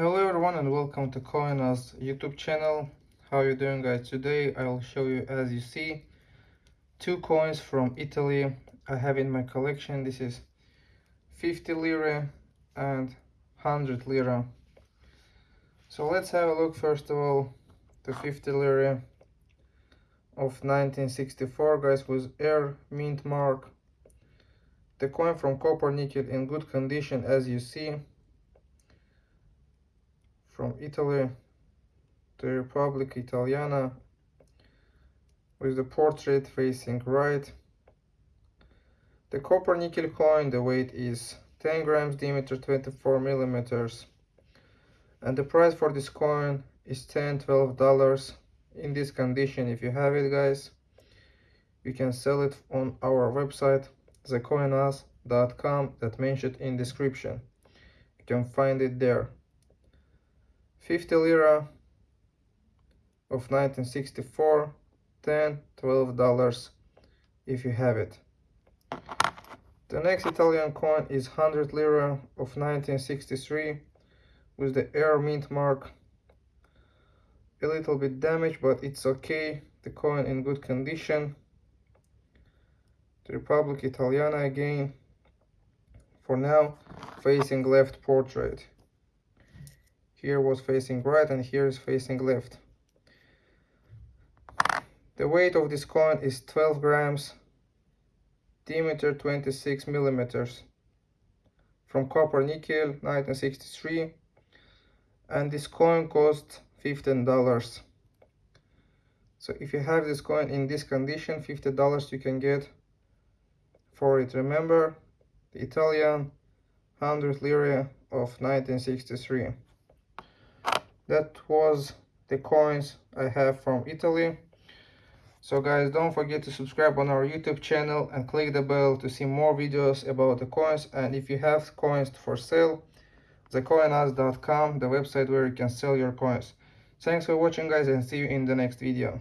Hello everyone and welcome to Coinas YouTube channel. How you doing guys? Today I'll show you as you see two coins from Italy I have in my collection. This is 50 lira and 100 lira. So let's have a look first of all the 50 lira of 1964 guys with R mint mark. The coin from copper nickel in good condition as you see from Italy, the Republic Italiana, with the portrait facing right. The copper nickel coin, the weight is 10 grams, diameter 24 millimeters. And the price for this coin is 10 12 dollars in this condition if you have it guys you can sell it on our website thecoinas.com that mentioned in description you can find it there 50 lira of 1964 10 12 dollars if you have it. The next italian coin is 100 lira of 1963 with the R mint mark. A little bit damaged but it's okay. The coin in good condition. The republic italiana again. For now facing left portrait here was facing right and here is facing left. The weight of this coin is 12 grams diameter 26 millimeters from copper nickel 1963 and this coin cost 15 dollars. So if you have this coin in this condition 50 dollars you can get for it. Remember the italian 100 lira of 1963 that was the coins I have from Italy. So guys, don't forget to subscribe on our YouTube channel and click the bell to see more videos about the coins. And if you have coins for sale, thecoinas.com, the website where you can sell your coins. Thanks for watching guys and see you in the next video.